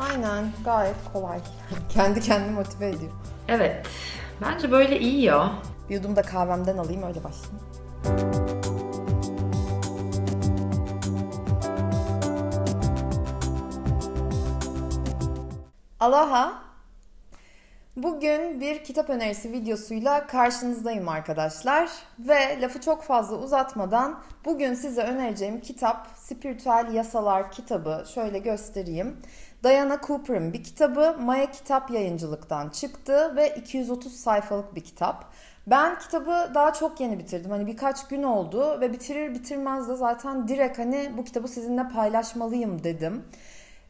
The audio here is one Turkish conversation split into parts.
Aynen gayet kolay. Kendi kendini motive ediyor. Evet. Bence böyle iyi ya. Bir yudum da kahvemden alayım öyle başlayayım. Aloha. Bugün bir kitap önerisi videosuyla karşınızdayım arkadaşlar. Ve lafı çok fazla uzatmadan bugün size önereceğim kitap Spiritüel Yasalar kitabı. Şöyle göstereyim. Diana Cooper'ın bir kitabı Maya Kitap Yayıncılık'tan çıktı ve 230 sayfalık bir kitap. Ben kitabı daha çok yeni bitirdim. Hani birkaç gün oldu ve bitirir bitirmez de zaten direkt hani bu kitabı sizinle paylaşmalıyım dedim.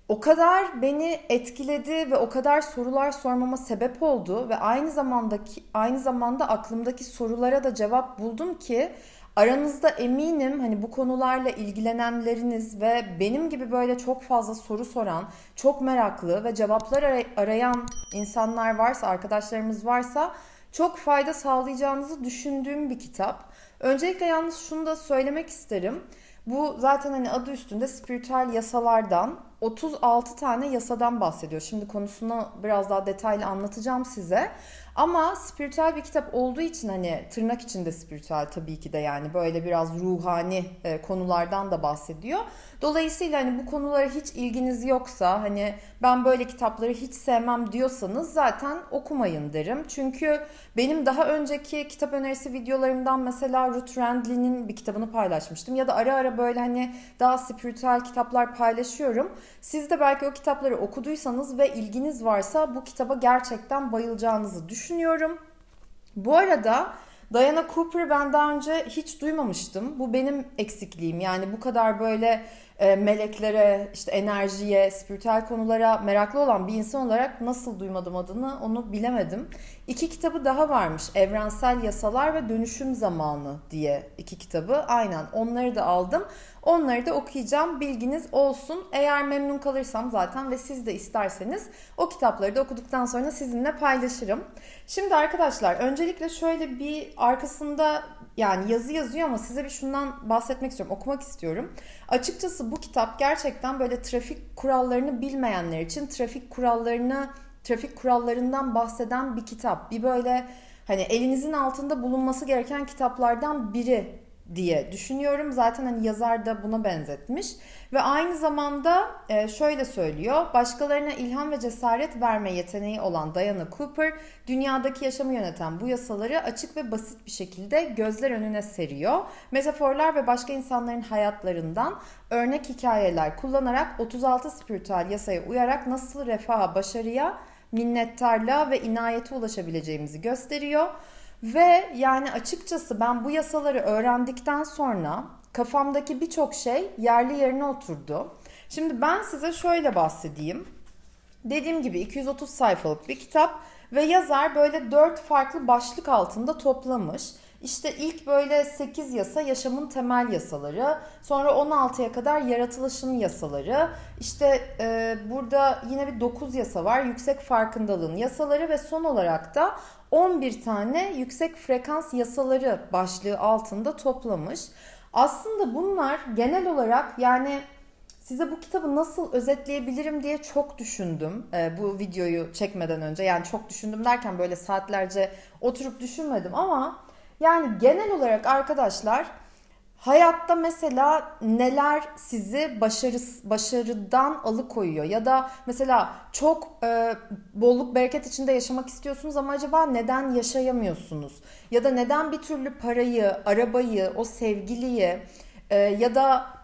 O kadar beni etkiledi ve o kadar sorular sormama sebep oldu ve aynı zamandaki aynı zamanda aklımdaki sorulara da cevap buldum ki aranızda eminim hani bu konularla ilgilenenleriniz ve benim gibi böyle çok fazla soru soran, çok meraklı ve cevaplar aray- arayan insanlar varsa, arkadaşlarımız varsa çok fayda sağlayacağınızı düşündüğüm bir kitap. Öncelikle yalnız şunu da söylemek isterim. Bu zaten hani adı üstünde spiritüel yasalardan 36 tane yasadan bahsediyor. Şimdi konusunu biraz daha detaylı anlatacağım size. Ama spiritüel bir kitap olduğu için hani tırnak içinde spiritüel tabii ki de yani böyle biraz ruhani e, konulardan da bahsediyor. Dolayısıyla hani bu konulara hiç ilginiz yoksa hani ben böyle kitapları hiç sevmem diyorsanız zaten okumayın derim. Çünkü benim daha önceki kitap önerisi videolarımdan mesela Ruth Randley'nin bir kitabını paylaşmıştım. Ya da ara ara böyle hani daha spiritüel kitaplar paylaşıyorum. Siz de belki o kitapları okuduysanız ve ilginiz varsa bu kitaba gerçekten bayılacağınızı düşünüyorum. Bu arada Diana Cooper ben daha önce hiç duymamıştım. Bu benim eksikliğim. Yani bu kadar böyle meleklere, işte enerjiye, spiritüel konulara meraklı olan bir insan olarak nasıl duymadım adını onu bilemedim. İki kitabı daha varmış. Evrensel Yasalar ve Dönüşüm Zamanı diye iki kitabı. Aynen onları da aldım. Onları da okuyacağım. Bilginiz olsun. Eğer memnun kalırsam zaten ve siz de isterseniz o kitapları da okuduktan sonra sizinle paylaşırım. Şimdi arkadaşlar öncelikle şöyle bir arkasında yani yazı yazıyor ama size bir şundan bahsetmek istiyorum. Okumak istiyorum. Açıkçası bu kitap gerçekten böyle trafik kurallarını bilmeyenler için trafik kurallarını trafik kurallarından bahseden bir kitap. Bir böyle hani elinizin altında bulunması gereken kitaplardan biri diye düşünüyorum. Zaten hani yazar da buna benzetmiş. Ve aynı zamanda e, şöyle söylüyor. Başkalarına ilham ve cesaret verme yeteneği olan Diana Cooper, dünyadaki yaşamı yöneten bu yasaları açık ve basit bir şekilde gözler önüne seriyor. Metaforlar ve başka insanların hayatlarından örnek hikayeler kullanarak 36 spiritüel yasaya uyarak nasıl refaha, başarıya, minnettarlığa ve inayete ulaşabileceğimizi gösteriyor. Ve yani açıkçası ben bu yasaları öğrendikten sonra kafamdaki birçok şey yerli yerine oturdu. Şimdi ben size şöyle bahsedeyim. Dediğim gibi 230 sayfalık bir kitap ve yazar böyle 4 farklı başlık altında toplamış. İşte ilk böyle 8 yasa yaşamın temel yasaları. Sonra 16'ya kadar yaratılışın yasaları. İşte e, burada yine bir 9 yasa var. Yüksek farkındalığın yasaları ve son olarak da 11 tane yüksek frekans yasaları başlığı altında toplamış. Aslında bunlar genel olarak yani size bu kitabı nasıl özetleyebilirim diye çok düşündüm e, bu videoyu çekmeden önce. Yani çok düşündüm derken böyle saatlerce oturup düşünmedim ama yani genel olarak arkadaşlar hayatta mesela neler sizi başarı, başarıdan alıkoyuyor? Ya da mesela çok e, bolluk bereket içinde yaşamak istiyorsunuz ama acaba neden yaşayamıyorsunuz? Ya da neden bir türlü parayı, arabayı, o sevgiliyi e, ya da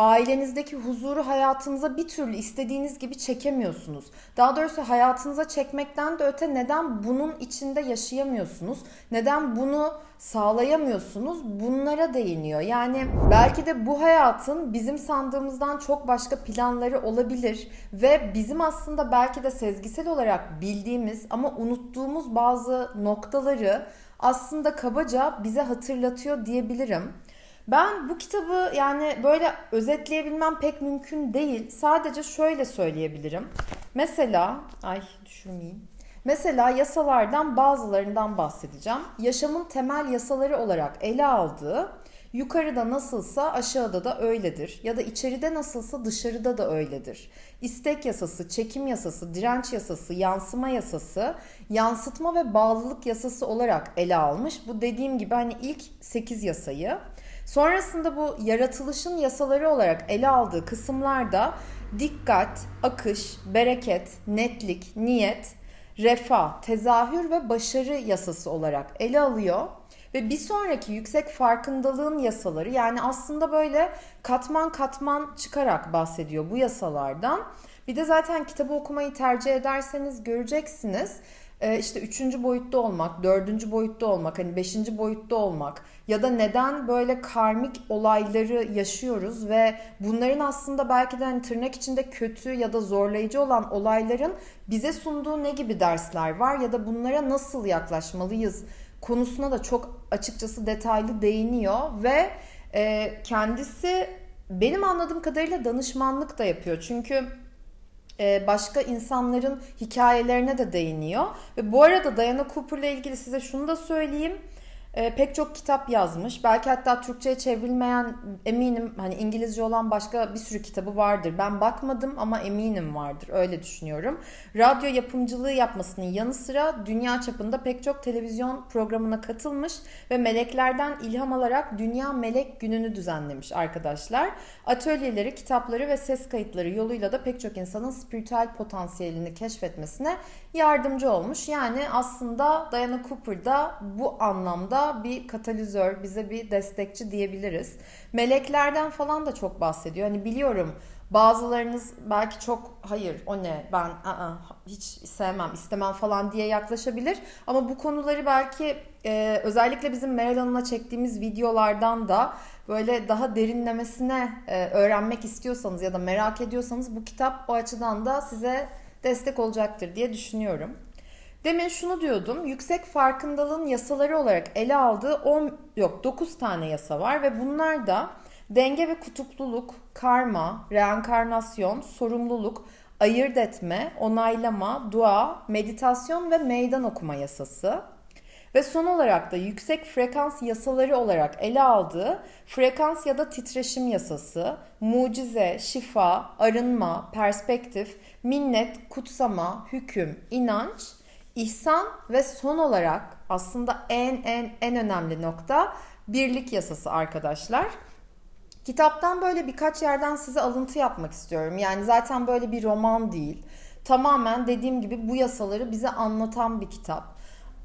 ailenizdeki huzuru hayatınıza bir türlü istediğiniz gibi çekemiyorsunuz. Daha doğrusu hayatınıza çekmekten de öte neden bunun içinde yaşayamıyorsunuz? Neden bunu sağlayamıyorsunuz? Bunlara değiniyor. Yani belki de bu hayatın bizim sandığımızdan çok başka planları olabilir ve bizim aslında belki de sezgisel olarak bildiğimiz ama unuttuğumuz bazı noktaları aslında kabaca bize hatırlatıyor diyebilirim. Ben bu kitabı yani böyle özetleyebilmem pek mümkün değil. Sadece şöyle söyleyebilirim. Mesela, ay düşürmeyeyim. Mesela yasalardan bazılarından bahsedeceğim. Yaşamın temel yasaları olarak ele aldığı Yukarıda nasılsa aşağıda da öyledir. Ya da içeride nasılsa dışarıda da öyledir. İstek yasası, çekim yasası, direnç yasası, yansıma yasası, yansıtma ve bağlılık yasası olarak ele almış. Bu dediğim gibi hani ilk 8 yasayı. Sonrasında bu yaratılışın yasaları olarak ele aldığı kısımlarda dikkat, akış, bereket, netlik, niyet, refah, tezahür ve başarı yasası olarak ele alıyor. Ve bir sonraki yüksek farkındalığın yasaları yani aslında böyle katman katman çıkarak bahsediyor bu yasalardan. Bir de zaten kitabı okumayı tercih ederseniz göreceksiniz. Ee, işte üçüncü boyutta olmak, dördüncü boyutta olmak, hani beşinci boyutta olmak ya da neden böyle karmik olayları yaşıyoruz ve bunların aslında belki de hani tırnak içinde kötü ya da zorlayıcı olan olayların bize sunduğu ne gibi dersler var ya da bunlara nasıl yaklaşmalıyız konusuna da çok açıkçası detaylı değiniyor ve e, kendisi benim anladığım kadarıyla danışmanlık da yapıyor. Çünkü başka insanların hikayelerine de değiniyor. Ve bu arada Diana Cooper'la ilgili size şunu da söyleyeyim e, pek çok kitap yazmış. Belki hatta Türkçe'ye çevrilmeyen eminim hani İngilizce olan başka bir sürü kitabı vardır. Ben bakmadım ama eminim vardır. Öyle düşünüyorum. Radyo yapımcılığı yapmasının yanı sıra dünya çapında pek çok televizyon programına katılmış ve meleklerden ilham alarak Dünya Melek Günü'nü düzenlemiş arkadaşlar. Atölyeleri, kitapları ve ses kayıtları yoluyla da pek çok insanın spiritüel potansiyelini keşfetmesine yardımcı olmuş. Yani aslında Diana Cooper da bu anlamda bir katalizör, bize bir destekçi diyebiliriz. Meleklerden falan da çok bahsediyor. Hani biliyorum bazılarınız belki çok hayır o ne ben ı-ı, hiç sevmem istemem falan diye yaklaşabilir. Ama bu konuları belki e, özellikle bizim Meral Hanım'la çektiğimiz videolardan da böyle daha derinlemesine e, öğrenmek istiyorsanız ya da merak ediyorsanız bu kitap o açıdan da size destek olacaktır diye düşünüyorum. Demin şunu diyordum. Yüksek farkındalığın yasaları olarak ele aldığı 10 yok 9 tane yasa var ve bunlar da denge ve kutupluluk, karma, reenkarnasyon, sorumluluk, ayırt etme, onaylama, dua, meditasyon ve meydan okuma yasası. Ve son olarak da yüksek frekans yasaları olarak ele aldığı frekans ya da titreşim yasası, mucize, şifa, arınma, perspektif, minnet, kutsama, hüküm, inanç, ihsan ve son olarak aslında en en en önemli nokta birlik yasası arkadaşlar. Kitaptan böyle birkaç yerden size alıntı yapmak istiyorum. Yani zaten böyle bir roman değil. Tamamen dediğim gibi bu yasaları bize anlatan bir kitap.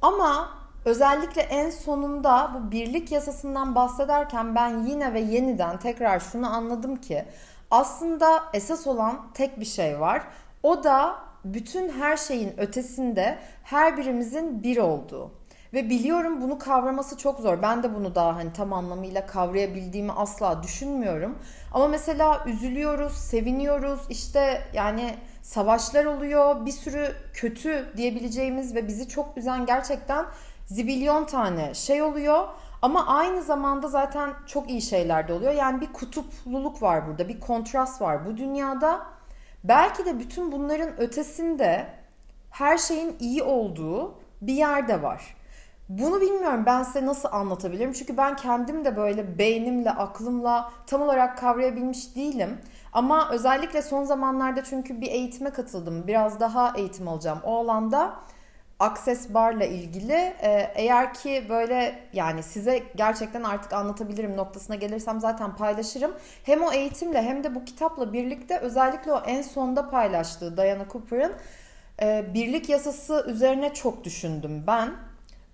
Ama özellikle en sonunda bu birlik yasasından bahsederken ben yine ve yeniden tekrar şunu anladım ki aslında esas olan tek bir şey var. O da bütün her şeyin ötesinde her birimizin bir olduğu. Ve biliyorum bunu kavraması çok zor. Ben de bunu daha hani tam anlamıyla kavrayabildiğimi asla düşünmüyorum. Ama mesela üzülüyoruz, seviniyoruz. İşte yani savaşlar oluyor. Bir sürü kötü diyebileceğimiz ve bizi çok üzen gerçekten zibilyon tane şey oluyor. Ama aynı zamanda zaten çok iyi şeyler de oluyor. Yani bir kutupluluk var burada, bir kontrast var bu dünyada. Belki de bütün bunların ötesinde her şeyin iyi olduğu bir yerde var. Bunu bilmiyorum ben size nasıl anlatabilirim. Çünkü ben kendim de böyle beynimle, aklımla tam olarak kavrayabilmiş değilim. Ama özellikle son zamanlarda çünkü bir eğitime katıldım. Biraz daha eğitim alacağım o alanda. Access Bar'la ilgili e, eğer ki böyle yani size gerçekten artık anlatabilirim noktasına gelirsem zaten paylaşırım. Hem o eğitimle hem de bu kitapla birlikte özellikle o en sonda paylaştığı Diana Cooper'ın e, birlik yasası üzerine çok düşündüm ben.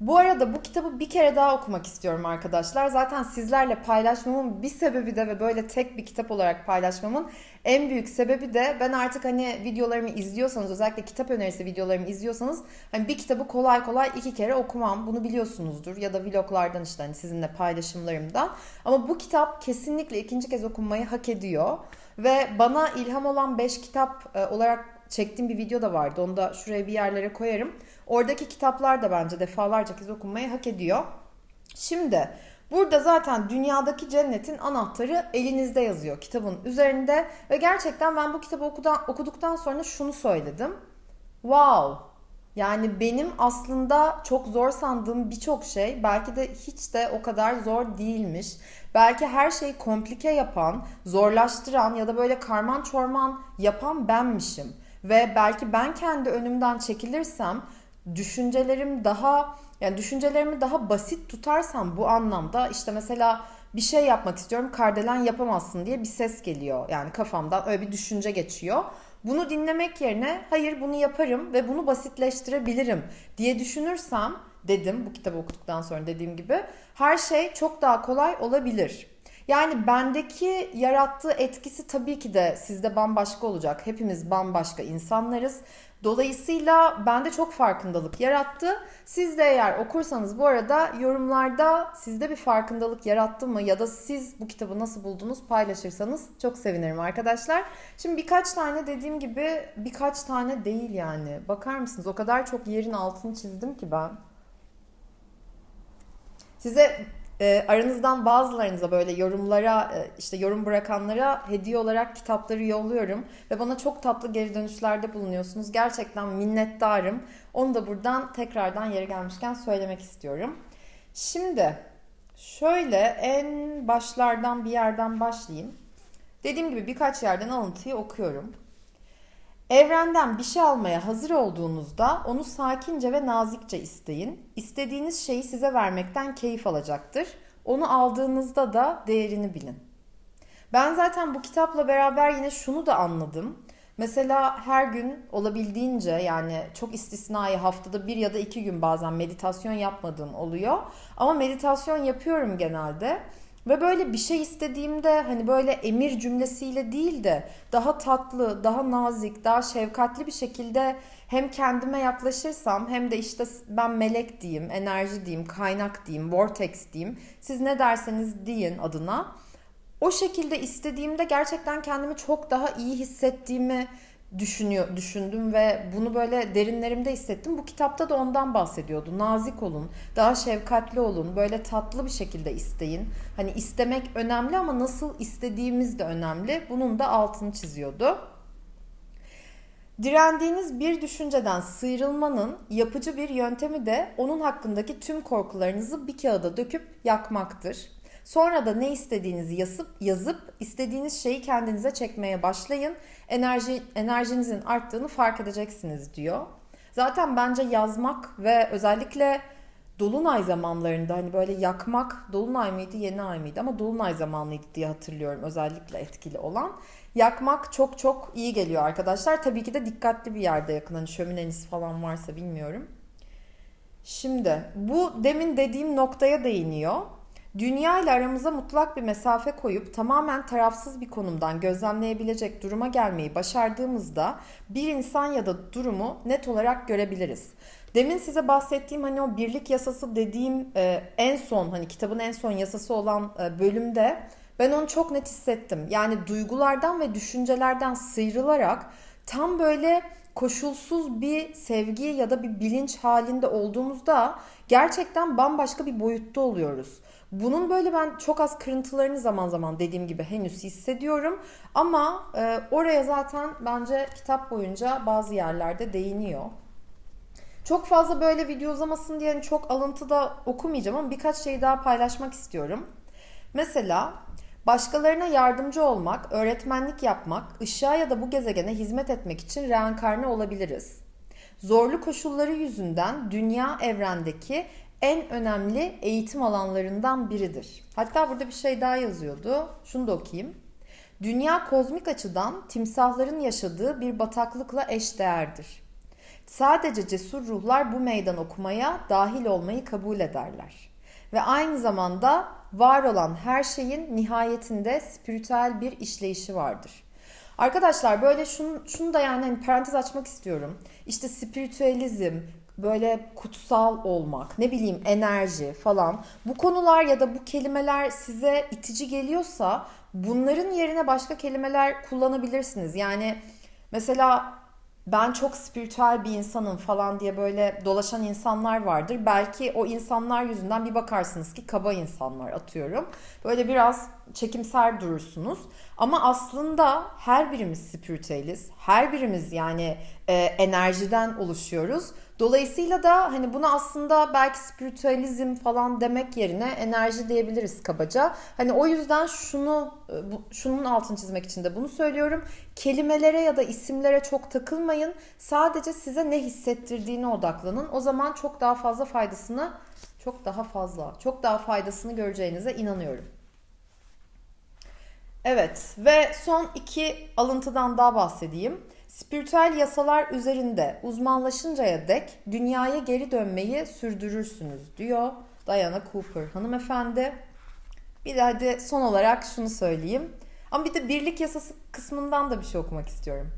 Bu arada bu kitabı bir kere daha okumak istiyorum arkadaşlar. Zaten sizlerle paylaşmamın bir sebebi de ve böyle tek bir kitap olarak paylaşmamın en büyük sebebi de ben artık hani videolarımı izliyorsanız özellikle kitap önerisi videolarımı izliyorsanız hani bir kitabı kolay kolay iki kere okumam. Bunu biliyorsunuzdur ya da vloglardan işte hani sizinle paylaşımlarımdan. Ama bu kitap kesinlikle ikinci kez okunmayı hak ediyor. Ve bana ilham olan 5 kitap e, olarak çektiğim bir video da vardı. Onu da şuraya bir yerlere koyarım. Oradaki kitaplar da bence defalarca kez okunmayı hak ediyor. Şimdi burada zaten dünyadaki cennetin anahtarı elinizde yazıyor kitabın üzerinde. Ve gerçekten ben bu kitabı okuduktan sonra şunu söyledim. Wow Yani benim aslında çok zor sandığım birçok şey belki de hiç de o kadar zor değilmiş. Belki her şeyi komplike yapan, zorlaştıran ya da böyle karman çorman yapan benmişim. Ve belki ben kendi önümden çekilirsem düşüncelerim daha yani düşüncelerimi daha basit tutarsam bu anlamda işte mesela bir şey yapmak istiyorum kardelen yapamazsın diye bir ses geliyor. Yani kafamdan öyle bir düşünce geçiyor. Bunu dinlemek yerine hayır bunu yaparım ve bunu basitleştirebilirim diye düşünürsem dedim bu kitabı okuduktan sonra dediğim gibi her şey çok daha kolay olabilir. Yani bendeki yarattığı etkisi tabii ki de sizde bambaşka olacak. Hepimiz bambaşka insanlarız. Dolayısıyla bende çok farkındalık yarattı. Siz de eğer okursanız bu arada yorumlarda sizde bir farkındalık yarattı mı ya da siz bu kitabı nasıl buldunuz paylaşırsanız çok sevinirim arkadaşlar. Şimdi birkaç tane dediğim gibi birkaç tane değil yani. Bakar mısınız o kadar çok yerin altını çizdim ki ben. Size e, aranızdan bazılarınıza böyle yorumlara e, işte yorum bırakanlara hediye olarak kitapları yolluyorum ve bana çok tatlı geri dönüşlerde bulunuyorsunuz. Gerçekten minnettarım. Onu da buradan tekrardan yeri gelmişken söylemek istiyorum. Şimdi şöyle en başlardan bir yerden başlayayım. Dediğim gibi birkaç yerden alıntıyı okuyorum. Evrenden bir şey almaya hazır olduğunuzda onu sakince ve nazikçe isteyin. İstediğiniz şeyi size vermekten keyif alacaktır. Onu aldığınızda da değerini bilin. Ben zaten bu kitapla beraber yine şunu da anladım. Mesela her gün olabildiğince yani çok istisnai haftada bir ya da iki gün bazen meditasyon yapmadığım oluyor. Ama meditasyon yapıyorum genelde. Ve böyle bir şey istediğimde hani böyle emir cümlesiyle değil de daha tatlı, daha nazik, daha şefkatli bir şekilde hem kendime yaklaşırsam hem de işte ben melek diyeyim, enerji diyeyim, kaynak diyeyim, vortex diyeyim. Siz ne derseniz deyin adına. O şekilde istediğimde gerçekten kendimi çok daha iyi hissettiğimi düşünüyor, düşündüm ve bunu böyle derinlerimde hissettim. Bu kitapta da ondan bahsediyordu. Nazik olun, daha şefkatli olun, böyle tatlı bir şekilde isteyin. Hani istemek önemli ama nasıl istediğimiz de önemli. Bunun da altını çiziyordu. Direndiğiniz bir düşünceden sıyrılmanın yapıcı bir yöntemi de onun hakkındaki tüm korkularınızı bir kağıda döküp yakmaktır. Sonra da ne istediğinizi yazıp yazıp istediğiniz şeyi kendinize çekmeye başlayın. Enerji enerjinizin arttığını fark edeceksiniz diyor. Zaten bence yazmak ve özellikle dolunay zamanlarında hani böyle yakmak dolunay mıydı yeni ay mıydı ama dolunay zamanlıydı diye hatırlıyorum özellikle etkili olan. Yakmak çok çok iyi geliyor arkadaşlar. Tabii ki de dikkatli bir yerde yakın hani şömineniz falan varsa bilmiyorum. Şimdi bu demin dediğim noktaya değiniyor. Dünya ile aramıza mutlak bir mesafe koyup tamamen tarafsız bir konumdan gözlemleyebilecek duruma gelmeyi başardığımızda bir insan ya da durumu net olarak görebiliriz. Demin size bahsettiğim hani o birlik yasası dediğim e, en son hani kitabın en son yasası olan e, bölümde ben onu çok net hissettim. Yani duygulardan ve düşüncelerden sıyrılarak tam böyle koşulsuz bir sevgi ya da bir bilinç halinde olduğumuzda gerçekten bambaşka bir boyutta oluyoruz. Bunun böyle ben çok az kırıntılarını zaman zaman dediğim gibi henüz hissediyorum. Ama e, oraya zaten bence kitap boyunca bazı yerlerde değiniyor. Çok fazla böyle video uzamasın diye hani çok alıntıda okumayacağım ama birkaç şey daha paylaşmak istiyorum. Mesela başkalarına yardımcı olmak, öğretmenlik yapmak, ışığa ya da bu gezegene hizmet etmek için reenkarne olabiliriz. Zorlu koşulları yüzünden dünya evrendeki en önemli eğitim alanlarından biridir. Hatta burada bir şey daha yazıyordu. Şunu da okuyayım. Dünya kozmik açıdan timsahların yaşadığı bir bataklıkla eşdeğerdir. Sadece cesur ruhlar bu meydan okumaya dahil olmayı kabul ederler. Ve aynı zamanda var olan her şeyin nihayetinde spiritüel bir işleyişi vardır. Arkadaşlar böyle şunu, şunu da yani hani parantez açmak istiyorum. İşte spiritüelizm, böyle kutsal olmak, ne bileyim enerji falan. Bu konular ya da bu kelimeler size itici geliyorsa bunların yerine başka kelimeler kullanabilirsiniz. Yani mesela ben çok spiritüel bir insanım falan diye böyle dolaşan insanlar vardır. Belki o insanlar yüzünden bir bakarsınız ki kaba insanlar atıyorum. Böyle biraz çekimser durursunuz. Ama aslında her birimiz spiritüeliz. Her birimiz yani e, enerjiden oluşuyoruz. Dolayısıyla da hani buna aslında belki spiritüalizm falan demek yerine enerji diyebiliriz kabaca. Hani o yüzden şunu e, şunun altını çizmek için de bunu söylüyorum. Kelimelere ya da isimlere çok takılmayın. Sadece size ne hissettirdiğine odaklanın. O zaman çok daha fazla faydasını çok daha fazla, çok daha faydasını göreceğinize inanıyorum. Evet ve son iki alıntıdan daha bahsedeyim. Spiritüel yasalar üzerinde uzmanlaşıncaya dek dünyaya geri dönmeyi sürdürürsünüz diyor Diana Cooper hanımefendi. Bir de hadi son olarak şunu söyleyeyim. Ama bir de birlik yasası kısmından da bir şey okumak istiyorum.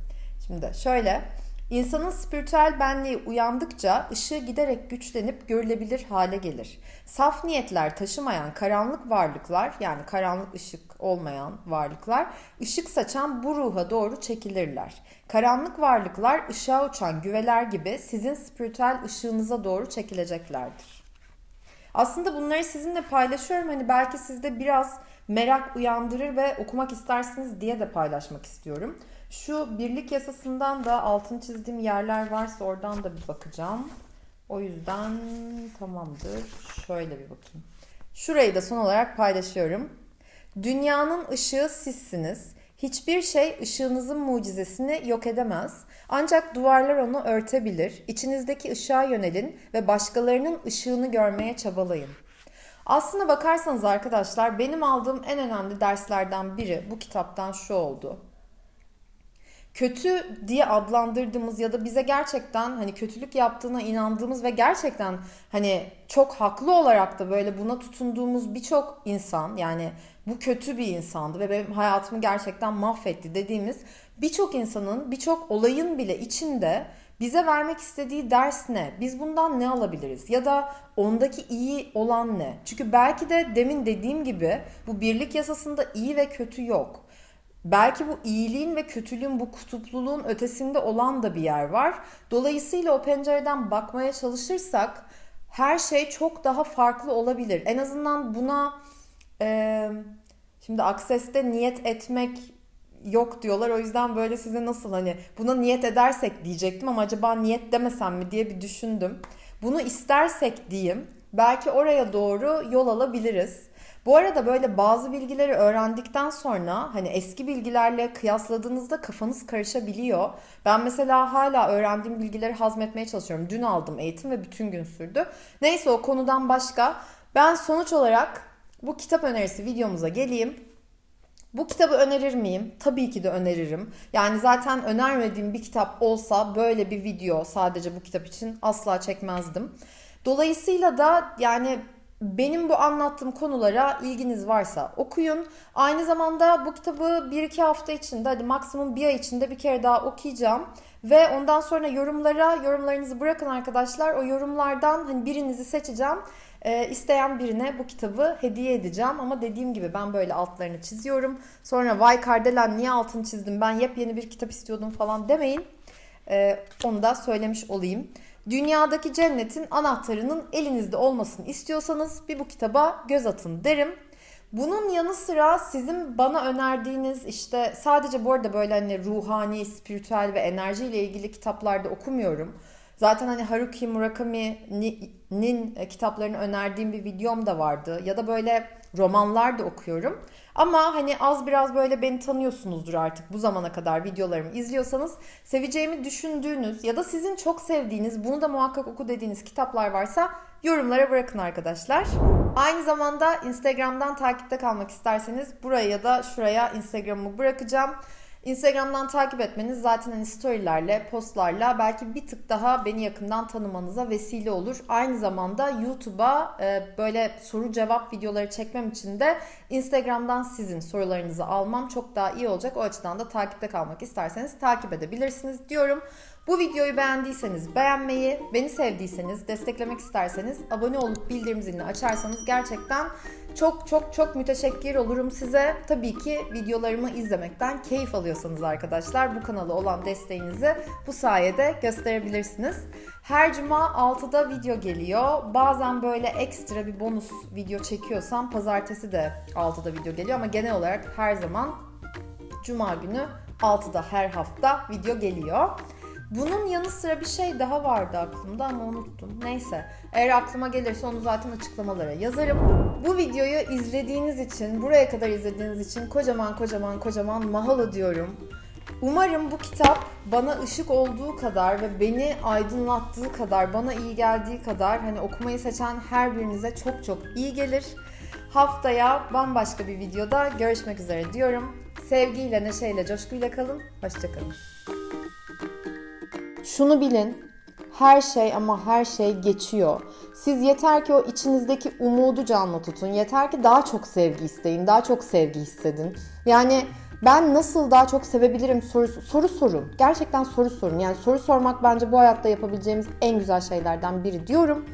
Şimdi şöyle İnsanın spiritüel benliği uyandıkça ışığı giderek güçlenip görülebilir hale gelir. Saf niyetler taşımayan karanlık varlıklar yani karanlık ışık olmayan varlıklar ışık saçan bu ruha doğru çekilirler. Karanlık varlıklar ışığa uçan güveler gibi sizin spiritüel ışığınıza doğru çekileceklerdir. Aslında bunları sizinle paylaşıyorum. Hani belki sizde biraz merak uyandırır ve okumak istersiniz diye de paylaşmak istiyorum. Şu birlik yasasından da altın çizdiğim yerler varsa oradan da bir bakacağım. O yüzden tamamdır. Şöyle bir bakayım. Şurayı da son olarak paylaşıyorum. Dünyanın ışığı sizsiniz. Hiçbir şey ışığınızın mucizesini yok edemez. Ancak duvarlar onu örtebilir. İçinizdeki ışığa yönelin ve başkalarının ışığını görmeye çabalayın. Aslına bakarsanız arkadaşlar benim aldığım en önemli derslerden biri bu kitaptan şu oldu kötü diye adlandırdığımız ya da bize gerçekten hani kötülük yaptığına inandığımız ve gerçekten hani çok haklı olarak da böyle buna tutunduğumuz birçok insan yani bu kötü bir insandı ve benim hayatımı gerçekten mahvetti dediğimiz birçok insanın birçok olayın bile içinde bize vermek istediği ders ne? Biz bundan ne alabiliriz? Ya da ondaki iyi olan ne? Çünkü belki de demin dediğim gibi bu birlik yasasında iyi ve kötü yok. Belki bu iyiliğin ve kötülüğün bu kutupluluğun ötesinde olan da bir yer var. Dolayısıyla o pencereden bakmaya çalışırsak her şey çok daha farklı olabilir. En azından buna e, şimdi akseste niyet etmek yok diyorlar. O yüzden böyle size nasıl hani buna niyet edersek diyecektim ama acaba niyet demesem mi diye bir düşündüm. Bunu istersek diyeyim belki oraya doğru yol alabiliriz. Bu arada böyle bazı bilgileri öğrendikten sonra hani eski bilgilerle kıyasladığınızda kafanız karışabiliyor. Ben mesela hala öğrendiğim bilgileri hazmetmeye çalışıyorum. Dün aldım eğitim ve bütün gün sürdü. Neyse o konudan başka. Ben sonuç olarak bu kitap önerisi videomuza geleyim. Bu kitabı önerir miyim? Tabii ki de öneririm. Yani zaten önermediğim bir kitap olsa böyle bir video sadece bu kitap için asla çekmezdim. Dolayısıyla da yani benim bu anlattığım konulara ilginiz varsa okuyun. Aynı zamanda bu kitabı 1-2 hafta içinde hadi maksimum bir ay içinde bir kere daha okuyacağım. Ve ondan sonra yorumlara yorumlarınızı bırakın arkadaşlar. O yorumlardan hani birinizi seçeceğim. Ee, isteyen birine bu kitabı hediye edeceğim. Ama dediğim gibi ben böyle altlarını çiziyorum. Sonra vay Kardelen niye altını çizdim ben yepyeni bir kitap istiyordum falan demeyin. Ee, onu da söylemiş olayım. Dünyadaki cennetin anahtarının elinizde olmasını istiyorsanız bir bu kitaba göz atın derim. Bunun yanı sıra sizin bana önerdiğiniz işte sadece bu arada böyle hani ruhani, spiritüel ve enerji ile ilgili kitaplarda okumuyorum. Zaten hani Haruki Murakami'nin kitaplarını önerdiğim bir videom da vardı. Ya da böyle romanlar da okuyorum. Ama hani az biraz böyle beni tanıyorsunuzdur artık bu zamana kadar videolarımı izliyorsanız seveceğimi düşündüğünüz ya da sizin çok sevdiğiniz bunu da muhakkak oku dediğiniz kitaplar varsa yorumlara bırakın arkadaşlar. Aynı zamanda Instagram'dan takipte kalmak isterseniz buraya ya da şuraya Instagram'ımı bırakacağım. Instagram'dan takip etmeniz zaten hani storylerle, postlarla belki bir tık daha beni yakından tanımanıza vesile olur. Aynı zamanda YouTube'a e, böyle soru cevap videoları çekmem için de Instagram'dan sizin sorularınızı almam çok daha iyi olacak. O açıdan da takipte kalmak isterseniz takip edebilirsiniz diyorum. Bu videoyu beğendiyseniz beğenmeyi, beni sevdiyseniz, desteklemek isterseniz abone olup bildirim zilini açarsanız gerçekten çok çok çok müteşekkir olurum size. Tabii ki videolarımı izlemekten keyif alıyorsanız arkadaşlar bu kanala olan desteğinizi bu sayede gösterebilirsiniz. Her cuma 6'da video geliyor. Bazen böyle ekstra bir bonus video çekiyorsam pazartesi de 6'da video geliyor ama genel olarak her zaman cuma günü 6'da her hafta video geliyor. Bunun yanı sıra bir şey daha vardı aklımda ama unuttum. Neyse. Eğer aklıma gelirse onu zaten açıklamalara yazarım. Bu videoyu izlediğiniz için, buraya kadar izlediğiniz için kocaman kocaman kocaman mahalo diyorum. Umarım bu kitap bana ışık olduğu kadar ve beni aydınlattığı kadar, bana iyi geldiği kadar hani okumayı seçen her birinize çok çok iyi gelir. Haftaya bambaşka bir videoda görüşmek üzere diyorum. Sevgiyle, neşeyle, coşkuyla kalın. Hoşçakalın. Şunu bilin, her şey ama her şey geçiyor. Siz yeter ki o içinizdeki umudu canlı tutun. Yeter ki daha çok sevgi isteyin, daha çok sevgi hissedin. Yani ben nasıl daha çok sevebilirim sorusu, soru sorun. Gerçekten soru sorun. Yani soru sormak bence bu hayatta yapabileceğimiz en güzel şeylerden biri diyorum.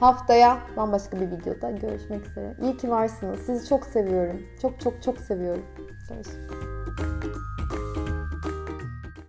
Haftaya bambaşka bir videoda görüşmek üzere. İyi ki varsınız. Sizi çok seviyorum. Çok çok çok seviyorum. Görüşürüz.